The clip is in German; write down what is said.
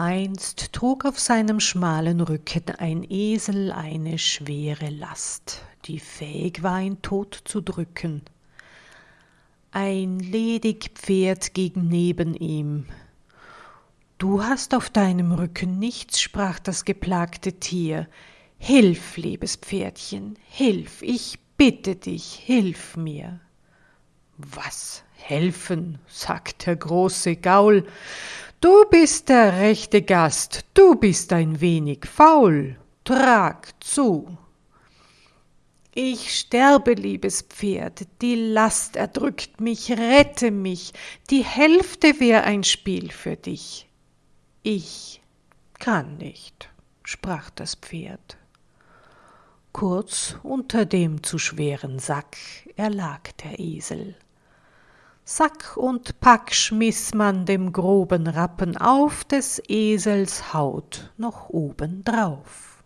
Einst trug auf seinem schmalen Rücken ein Esel eine schwere Last, die fähig war, ihn tot zu drücken. Ein ledig Pferd ging neben ihm. Du hast auf deinem Rücken nichts, sprach das geplagte Tier. Hilf, liebes Pferdchen, hilf, ich bitte dich, hilf mir. Was helfen, sagt der große Gaul, Du bist der rechte Gast, du bist ein wenig faul, trag zu. Ich sterbe, liebes Pferd, die Last erdrückt mich, rette mich, die Hälfte wär ein Spiel für dich. Ich kann nicht, sprach das Pferd. Kurz unter dem zu schweren Sack erlag der Esel. Sack und Pack schmiß man dem groben Rappen auf des Esels Haut noch oben drauf.